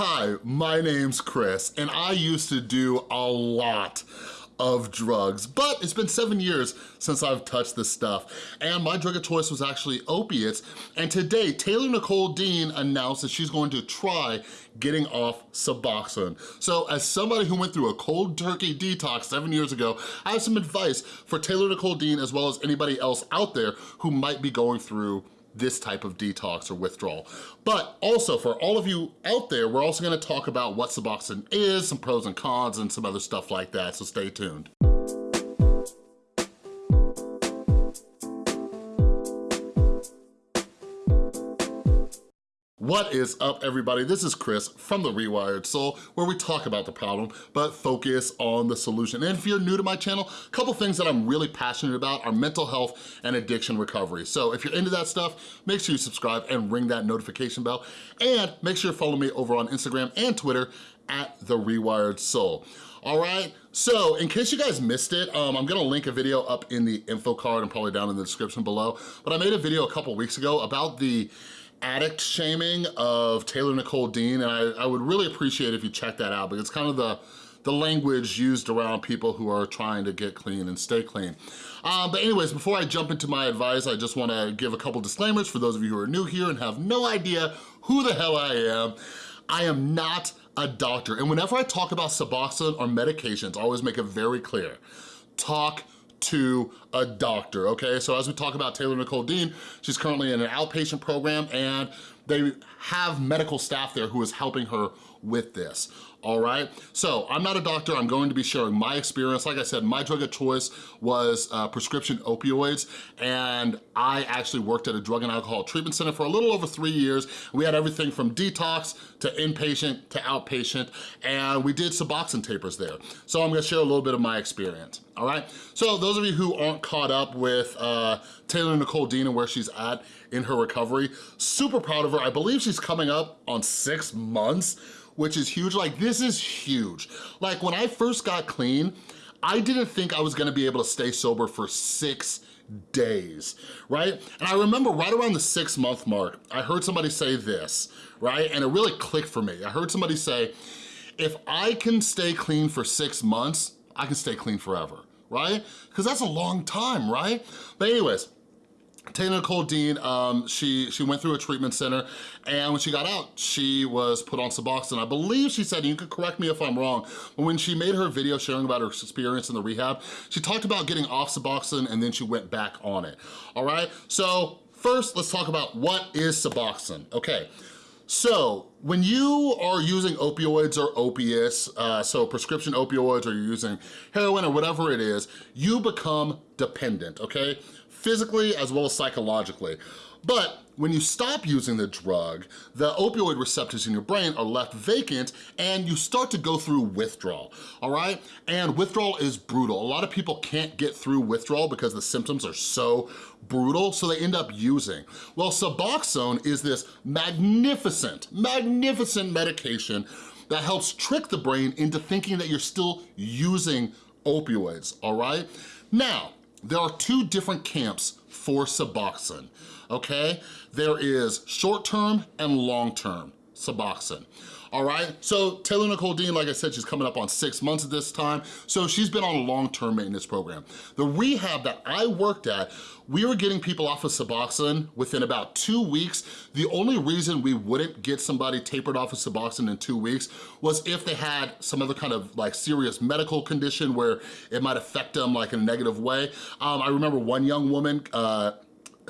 Hi, my name's Chris, and I used to do a lot of drugs, but it's been seven years since I've touched this stuff. And my drug of choice was actually opiates. And today, Taylor Nicole Dean announced that she's going to try getting off Suboxone. So as somebody who went through a cold turkey detox seven years ago, I have some advice for Taylor Nicole Dean as well as anybody else out there who might be going through this type of detox or withdrawal. But also for all of you out there, we're also gonna talk about what Suboxone is, some pros and cons, and some other stuff like that, so stay tuned. What is up, everybody? This is Chris from The Rewired Soul, where we talk about the problem, but focus on the solution. And if you're new to my channel, a couple things that I'm really passionate about are mental health and addiction recovery. So if you're into that stuff, make sure you subscribe and ring that notification bell. And make sure you follow me over on Instagram and Twitter at The Rewired Soul. All right, so in case you guys missed it, um, I'm gonna link a video up in the info card and probably down in the description below, but I made a video a couple weeks ago about the addict shaming of Taylor Nicole Dean, and I, I would really appreciate if you check that out because it's kind of the, the language used around people who are trying to get clean and stay clean. Um, but anyways, before I jump into my advice, I just wanna give a couple disclaimers for those of you who are new here and have no idea who the hell I am. I am not a doctor, and whenever I talk about Suboxone or medications, I always make it very clear. Talk to a doctor, okay? So as we talk about Taylor Nicole Dean, she's currently in an outpatient program and they have medical staff there who is helping her with this all right? So I'm not a doctor, I'm going to be sharing my experience. Like I said, my drug of choice was uh, prescription opioids, and I actually worked at a drug and alcohol treatment center for a little over three years. We had everything from detox to inpatient to outpatient, and we did Suboxone tapers there. So I'm gonna share a little bit of my experience, all right? So those of you who aren't caught up with uh, Taylor Nicole Dean and where she's at in her recovery, super proud of her. I believe she's coming up on six months which is huge. Like, this is huge. Like, when I first got clean, I didn't think I was gonna be able to stay sober for six days, right? And I remember right around the six month mark, I heard somebody say this, right? And it really clicked for me. I heard somebody say, if I can stay clean for six months, I can stay clean forever, right? Because that's a long time, right? But anyways, Taylor Nicole Dean, um, she, she went through a treatment center and when she got out, she was put on Suboxone. I believe she said, you can correct me if I'm wrong, but when she made her video sharing about her experience in the rehab, she talked about getting off Suboxone and then she went back on it, all right? So first, let's talk about what is Suboxone, okay? So when you are using opioids or opiates, uh, so prescription opioids or you're using heroin or whatever it is, you become dependent, okay? physically as well as psychologically. But when you stop using the drug, the opioid receptors in your brain are left vacant and you start to go through withdrawal, all right? And withdrawal is brutal. A lot of people can't get through withdrawal because the symptoms are so brutal, so they end up using. Well, Suboxone is this magnificent, magnificent medication that helps trick the brain into thinking that you're still using opioids, all right? Now, there are two different camps for Suboxone, okay? There is short-term and long-term Suboxone all right? So Taylor Nicole Dean, like I said, she's coming up on six months at this time, so she's been on a long-term maintenance program. The rehab that I worked at, we were getting people off of Suboxone within about two weeks. The only reason we wouldn't get somebody tapered off of Suboxone in two weeks was if they had some other kind of like serious medical condition where it might affect them like in a negative way. Um, I remember one young woman, uh,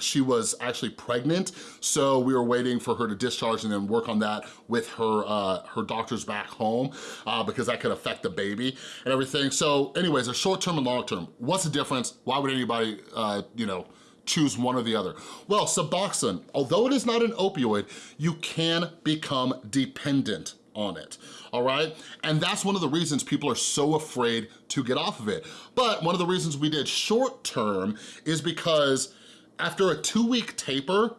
she was actually pregnant, so we were waiting for her to discharge and then work on that with her uh, her doctors back home uh, because that could affect the baby and everything. So anyways, a short-term and long-term, what's the difference? Why would anybody, uh, you know, choose one or the other? Well, Suboxone, although it is not an opioid, you can become dependent on it, all right? And that's one of the reasons people are so afraid to get off of it. But one of the reasons we did short term is because after a two-week taper,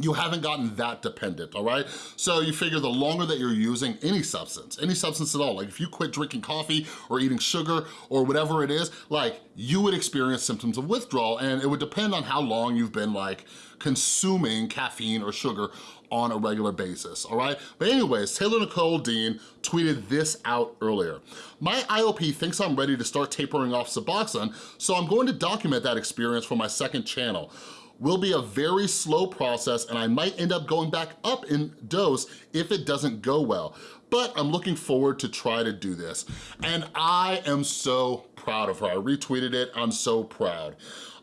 you haven't gotten that dependent, all right? So you figure the longer that you're using any substance, any substance at all, like if you quit drinking coffee or eating sugar or whatever it is, like you would experience symptoms of withdrawal and it would depend on how long you've been like consuming caffeine or sugar on a regular basis, all right? But anyways, Taylor Nicole Dean tweeted this out earlier. My IOP thinks I'm ready to start tapering off Suboxone, so I'm going to document that experience for my second channel will be a very slow process and I might end up going back up in dose if it doesn't go well. But I'm looking forward to try to do this. And I am so proud of her. I retweeted it, I'm so proud.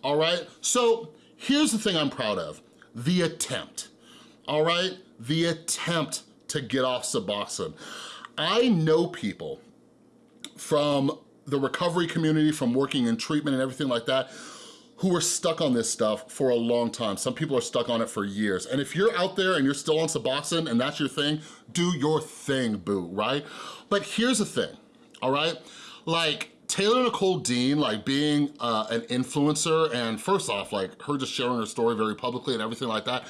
All right, so here's the thing I'm proud of, the attempt, all right? The attempt to get off Suboxone. I know people from the recovery community, from working in treatment and everything like that, who are stuck on this stuff for a long time. Some people are stuck on it for years. And if you're out there and you're still on Suboxone and that's your thing, do your thing, boo, right? But here's the thing, all right? Like, Taylor Nicole Dean, like being uh, an influencer, and first off, like her just sharing her story very publicly and everything like that,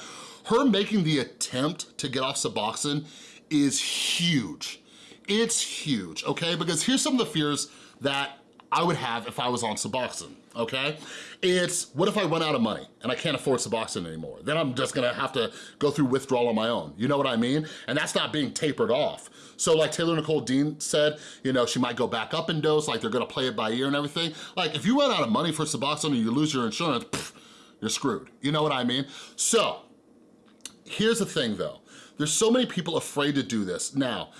her making the attempt to get off Suboxone is huge. It's huge, okay? Because here's some of the fears that I would have if I was on Suboxone, okay? It's, what if I run out of money and I can't afford Suboxone anymore? Then I'm just gonna have to go through withdrawal on my own. You know what I mean? And that's not being tapered off. So like Taylor Nicole Dean said, you know, she might go back up in dose, like they're gonna play it by ear and everything. Like if you run out of money for Suboxone and you lose your insurance, pff, you're screwed. You know what I mean? So, here's the thing though. There's so many people afraid to do this. Now,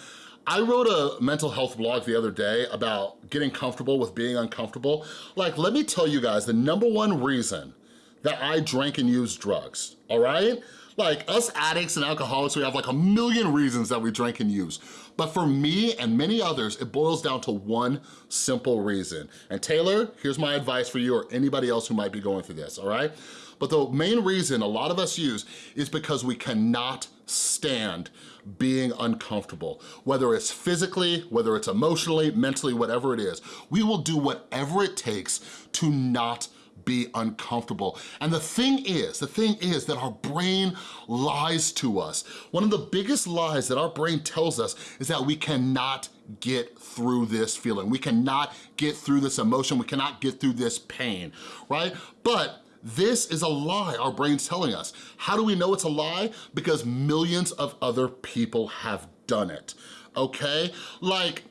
I wrote a mental health blog the other day about getting comfortable with being uncomfortable. Like, let me tell you guys the number one reason that I drank and used drugs, all right? Like us addicts and alcoholics, we have like a million reasons that we drink and use. But for me and many others, it boils down to one simple reason. And Taylor, here's my advice for you or anybody else who might be going through this, all right? But the main reason a lot of us use is because we cannot stand being uncomfortable. Whether it's physically, whether it's emotionally, mentally, whatever it is. We will do whatever it takes to not be uncomfortable. And the thing is, the thing is that our brain lies to us. One of the biggest lies that our brain tells us is that we cannot get through this feeling. We cannot get through this emotion. We cannot get through this pain, right? But this is a lie our brain's telling us. How do we know it's a lie? Because millions of other people have done it, okay? Like,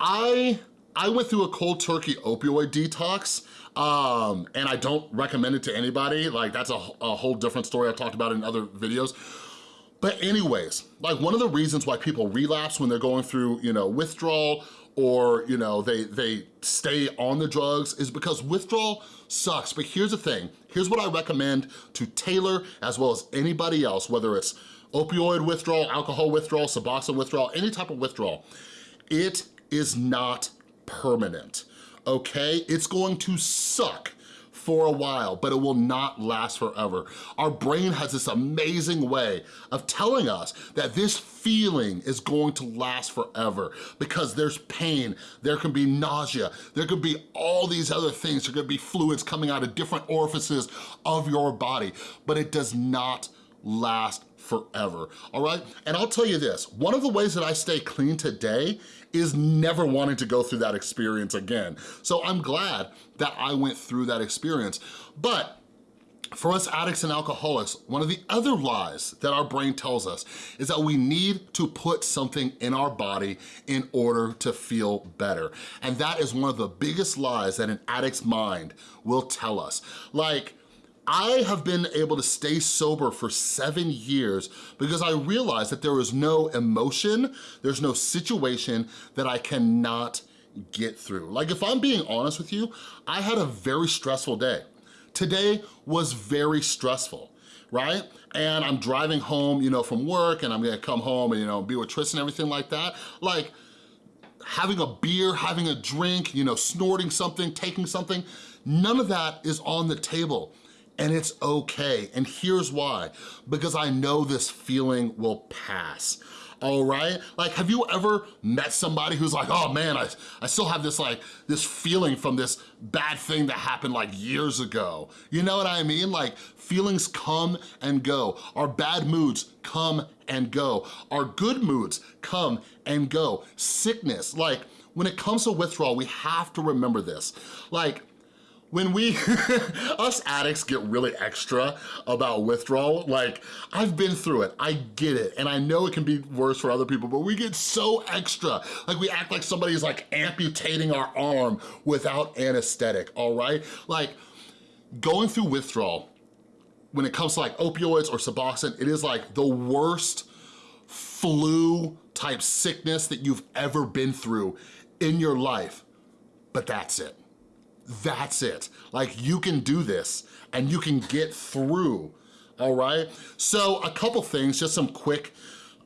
I, I went through a cold turkey opioid detox um, and I don't recommend it to anybody. Like, that's a, a whole different story I've talked about in other videos. But anyways, like one of the reasons why people relapse when they're going through, you know, withdrawal or, you know, they, they stay on the drugs is because withdrawal sucks. But here's the thing, here's what I recommend to Taylor as well as anybody else, whether it's opioid withdrawal, alcohol withdrawal, Suboxone withdrawal, any type of withdrawal. It is not permanent, okay? It's going to suck for a while, but it will not last forever. Our brain has this amazing way of telling us that this feeling is going to last forever because there's pain, there can be nausea, there could be all these other things, there could be fluids coming out of different orifices of your body, but it does not last forever, all right? And I'll tell you this, one of the ways that I stay clean today is never wanting to go through that experience again. So I'm glad that I went through that experience. But for us addicts and alcoholics, one of the other lies that our brain tells us is that we need to put something in our body in order to feel better. And that is one of the biggest lies that an addict's mind will tell us. Like, I have been able to stay sober for seven years because I realized that there is no emotion, there's no situation that I cannot get through. Like if I'm being honest with you, I had a very stressful day. Today was very stressful right? And I'm driving home, you know, from work and I'm gonna come home and, you know, be with Tristan and everything like that. Like, having a beer, having a drink, you know, snorting something, taking something, none of that is on the table and it's okay. And here's why, because I know this feeling will pass all right? Like, have you ever met somebody who's like, oh man, I, I still have this like, this feeling from this bad thing that happened like years ago. You know what I mean? Like, feelings come and go. Our bad moods come and go. Our good moods come and go. Sickness, like, when it comes to withdrawal, we have to remember this. Like, when we, us addicts get really extra about withdrawal, like I've been through it, I get it, and I know it can be worse for other people, but we get so extra. Like we act like somebody's like amputating our arm without anesthetic, all right? Like going through withdrawal, when it comes to like opioids or Suboxone, it is like the worst flu type sickness that you've ever been through in your life, but that's it that's it. Like you can do this and you can get through, all right? So a couple things, just some quick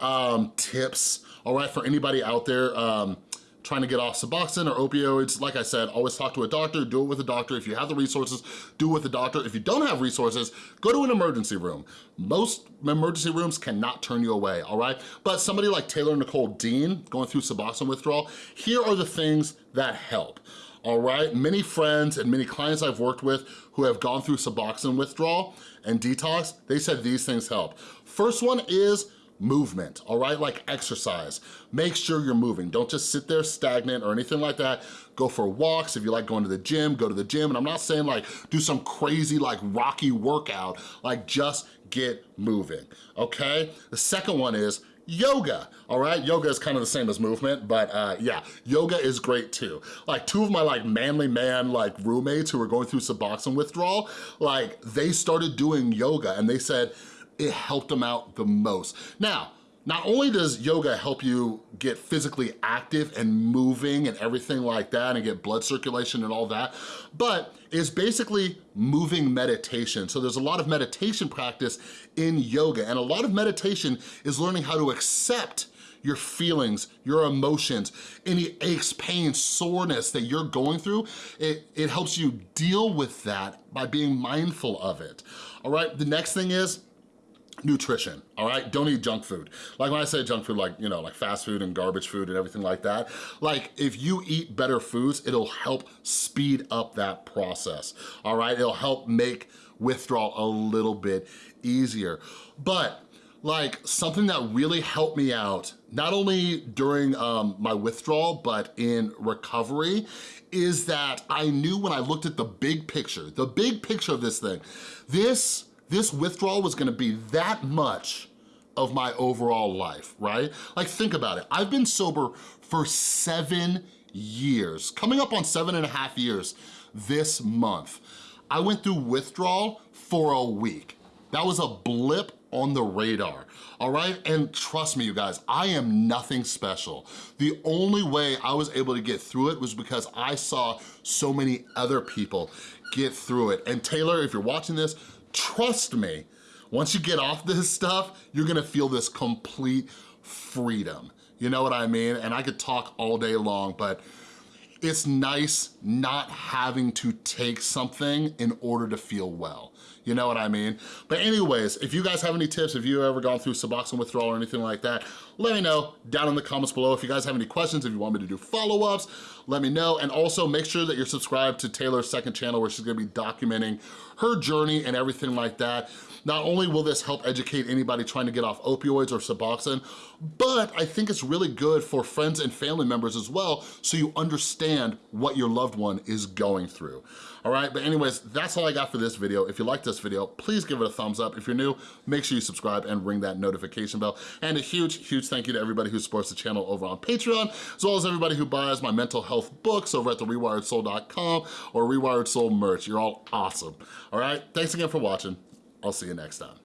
um, tips, all right, for anybody out there um, trying to get off Suboxone or opioids. Like I said, always talk to a doctor, do it with a doctor. If you have the resources, do it with a doctor. If you don't have resources, go to an emergency room. Most emergency rooms cannot turn you away, all right? But somebody like Taylor Nicole Dean going through Suboxone withdrawal, here are the things that help all right? Many friends and many clients I've worked with who have gone through Suboxone withdrawal and detox, they said these things help. First one is movement, all right? Like exercise. Make sure you're moving. Don't just sit there stagnant or anything like that. Go for walks. If you like going to the gym, go to the gym. And I'm not saying like do some crazy like rocky workout, like just get moving, okay? The second one is yoga, all right? Yoga is kind of the same as movement, but uh, yeah, yoga is great too. Like two of my like manly man like roommates who were going through Suboxone withdrawal, like they started doing yoga and they said it helped them out the most. Now, not only does yoga help you get physically active and moving and everything like that and get blood circulation and all that, but it's basically moving meditation. So there's a lot of meditation practice in yoga and a lot of meditation is learning how to accept your feelings, your emotions, any aches, pains, soreness that you're going through, it, it helps you deal with that by being mindful of it. All right, the next thing is nutrition, all right? Don't eat junk food. Like when I say junk food, like, you know, like fast food and garbage food and everything like that, like if you eat better foods, it'll help speed up that process, all right? It'll help make withdrawal a little bit easier. But like something that really helped me out, not only during um, my withdrawal, but in recovery, is that I knew when I looked at the big picture, the big picture of this thing, this this withdrawal was gonna be that much of my overall life, right? Like think about it, I've been sober for seven years, coming up on seven and a half years this month. I went through withdrawal for a week. That was a blip on the radar, all right? And trust me, you guys, I am nothing special. The only way I was able to get through it was because I saw so many other people get through it. And Taylor, if you're watching this, trust me, once you get off this stuff, you're gonna feel this complete freedom. You know what I mean? And I could talk all day long, but it's nice not having to take something in order to feel well. You know what I mean? But anyways, if you guys have any tips, if you've ever gone through Suboxone withdrawal or anything like that, let me know down in the comments below. If you guys have any questions, if you want me to do follow-ups, let me know. And also make sure that you're subscribed to Taylor's second channel where she's gonna be documenting her journey and everything like that. Not only will this help educate anybody trying to get off opioids or Suboxone, but I think it's really good for friends and family members as well so you understand what your loved one is going through. All right, but anyways, that's all I got for this video. If you like this video, please give it a thumbs up. If you're new, make sure you subscribe and ring that notification bell. And a huge, huge, huge thank you to everybody who supports the channel over on Patreon, as well as everybody who buys my mental health books over at therewiredsoul.com or Rewired Soul merch. You're all awesome. All right, thanks again for watching. I'll see you next time.